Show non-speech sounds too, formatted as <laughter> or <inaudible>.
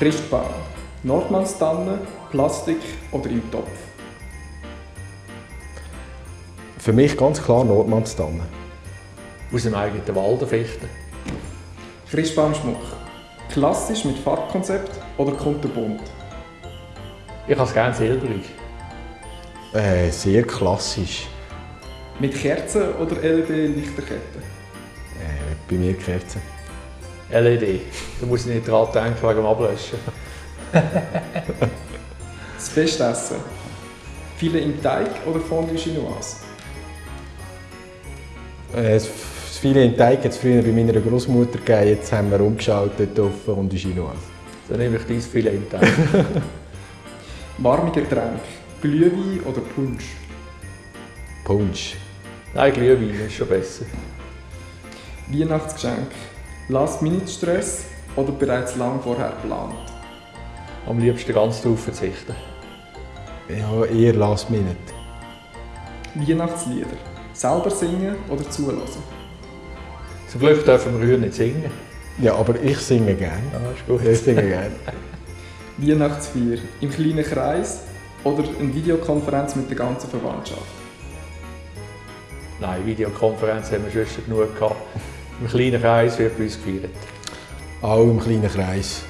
Christbaum, Nordmannstanne, Plastik oder im Topf? Für mich ganz klar Nordmannstanne. Aus dem eigenen Wald Fichten. Christbaumschmuck, klassisch mit Farbkonzept oder kunterbunt? Ich habe es gerne silberig. Äh, sehr klassisch. Mit Kerzen oder LED-Lichterketten? Äh, bei mir Kerzen. LED. Da muss ich nicht dran denken wegen dem Ablöschen. Das Festessen, Filet im Teig oder Fondue Chinoise? Äh, das viele in Teig hat es früher bei meiner Großmutter gegeben. Jetzt haben wir umgeschaltet auf und Chinoise. Dann nehme ich dein Filet im Teig. <laughs> Warme Getränke, Glühwein oder Punsch? Punsch. Nein, Glühwein ist schon besser. Weihnachtsgeschenk, Last-Minute-Stress oder bereits lang vorher geplant? Am liebsten ganz darauf verzichten. Ja, eher Last Minute. Weihnachtslieder, selber singen oder zulassen? Zum Glück dürfen wir heute nicht singen. Ja, aber ich singe gerne. Ja, ist gut. Ich singe gerne. <laughs> Weihnachtsfeier, im kleinen Kreis oder eine Videokonferenz mit der ganzen Verwandtschaft? Nein, Videokonferenz haben wir schon genug gehabt. Im kleinen Kreis wird bei uns gefeiert. Auch im kleinen Kreis.